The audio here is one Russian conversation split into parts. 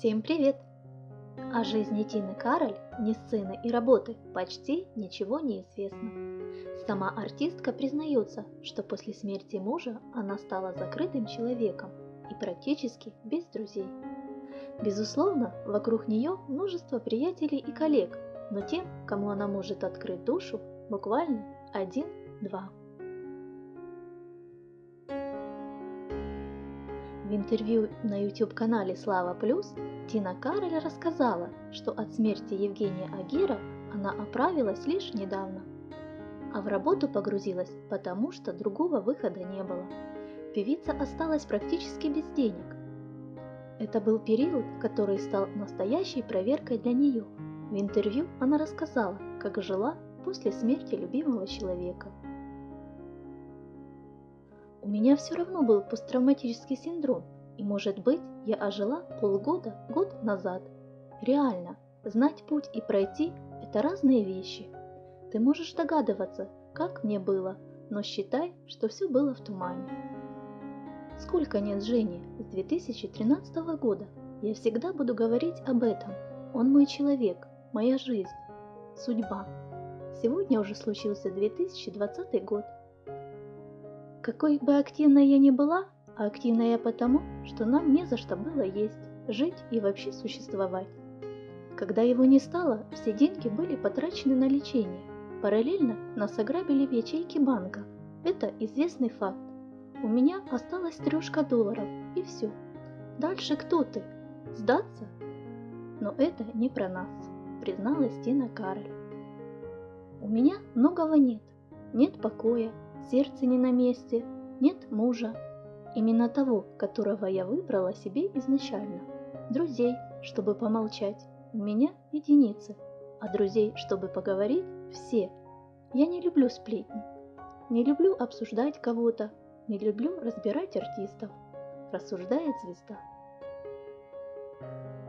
Всем привет! О жизни Тины Кароль, ни сцены и работы, почти ничего не известно. Сама артистка признается, что после смерти мужа она стала закрытым человеком и практически без друзей. Безусловно, вокруг нее множество приятелей и коллег, но тем, кому она может открыть душу, буквально один-два. В интервью на YouTube-канале «Слава Плюс» Тина Кароль рассказала, что от смерти Евгения Агира она оправилась лишь недавно. А в работу погрузилась, потому что другого выхода не было. Певица осталась практически без денег. Это был период, который стал настоящей проверкой для нее. В интервью она рассказала, как жила после смерти любимого человека – у меня все равно был посттравматический синдром, и, может быть, я ожила полгода, год назад. Реально, знать путь и пройти – это разные вещи. Ты можешь догадываться, как мне было, но считай, что все было в тумане. Сколько нет Жени с 2013 года, я всегда буду говорить об этом. Он мой человек, моя жизнь, судьба. Сегодня уже случился 2020 год – какой бы активной я ни была, а активная я потому, что нам не за что было есть, жить и вообще существовать. Когда его не стало, все деньги были потрачены на лечение. Параллельно нас ограбили в ячейке банка. Это известный факт. У меня осталась трешка долларов, и все. Дальше кто ты? Сдаться? Но это не про нас, призналась Тина Кароль. У меня многого нет. Нет покоя, сердце не на месте, нет мужа. Именно того, которого я выбрала себе изначально. Друзей, чтобы помолчать, у меня единицы, а друзей, чтобы поговорить, все. Я не люблю сплетни, не люблю обсуждать кого-то, не люблю разбирать артистов, рассуждает звезда.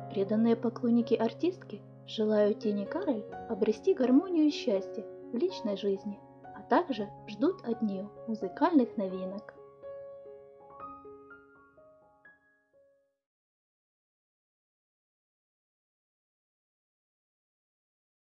Преданные поклонники артистки желают Тени Кароль обрести гармонию и счастье в личной жизни – также ждут от нее музыкальных новинок.